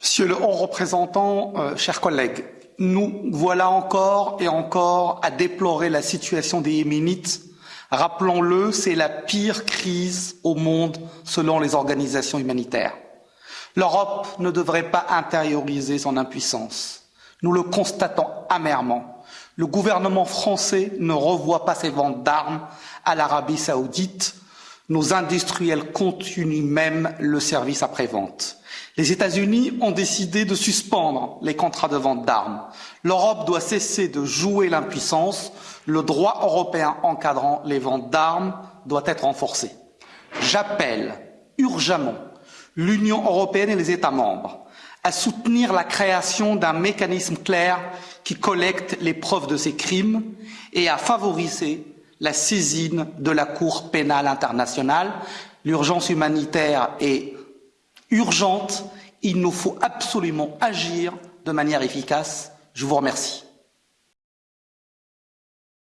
Monsieur le haut représentant, euh, chers collègues, nous voilà encore et encore à déplorer la situation des Yéménites. Rappelons-le, c'est la pire crise au monde selon les organisations humanitaires. L'Europe ne devrait pas intérioriser son impuissance. Nous le constatons amèrement. Le gouvernement français ne revoit pas ses ventes d'armes à l'Arabie saoudite. Nos industriels continuent même le service après-vente. Les États-Unis ont décidé de suspendre les contrats de vente d'armes. L'Europe doit cesser de jouer l'impuissance. Le droit européen encadrant les ventes d'armes doit être renforcé. J'appelle urgemment l'Union européenne et les États membres à soutenir la création d'un mécanisme clair qui collecte les preuves de ces crimes et à favoriser la saisine de la Cour pénale internationale. L'urgence humanitaire est urgente. Il nous faut absolument agir de manière efficace. Je vous remercie.